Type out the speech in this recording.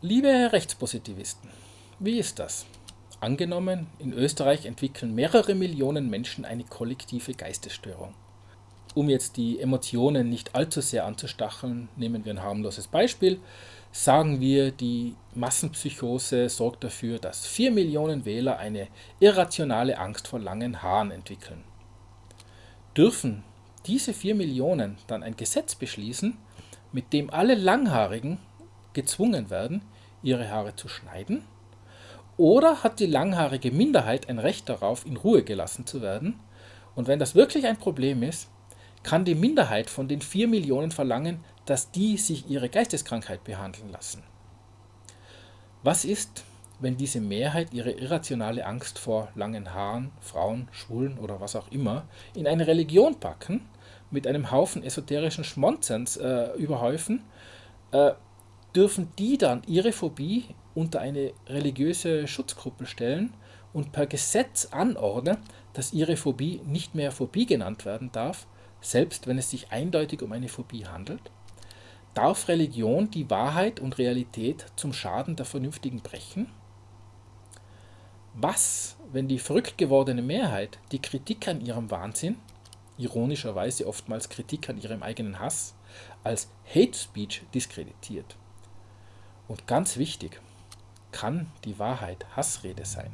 Liebe Rechtspositivisten, wie ist das? Angenommen, in Österreich entwickeln mehrere Millionen Menschen eine kollektive Geistesstörung. Um jetzt die Emotionen nicht allzu sehr anzustacheln, nehmen wir ein harmloses Beispiel. Sagen wir, die Massenpsychose sorgt dafür, dass 4 Millionen Wähler eine irrationale Angst vor langen Haaren entwickeln. Dürfen diese 4 Millionen dann ein Gesetz beschließen, mit dem alle Langhaarigen gezwungen werden, ihre Haare zu schneiden? Oder hat die langhaarige Minderheit ein Recht darauf, in Ruhe gelassen zu werden? Und wenn das wirklich ein Problem ist, kann die Minderheit von den 4 Millionen verlangen, dass die sich ihre Geisteskrankheit behandeln lassen. Was ist, wenn diese Mehrheit ihre irrationale Angst vor langen Haaren, Frauen, Schwulen oder was auch immer in eine Religion packen, mit einem Haufen esoterischen Schmonzens äh, überhäufen, äh, dürfen die dann ihre Phobie unter eine religiöse Schutzgruppe stellen und per Gesetz anordnen, dass ihre Phobie nicht mehr Phobie genannt werden darf, selbst wenn es sich eindeutig um eine Phobie handelt? Darf Religion die Wahrheit und Realität zum Schaden der Vernünftigen brechen? Was, wenn die verrückt gewordene Mehrheit die Kritik an ihrem Wahnsinn, ironischerweise oftmals Kritik an ihrem eigenen Hass, als Hate Speech diskreditiert? Und ganz wichtig, kann die Wahrheit Hassrede sein?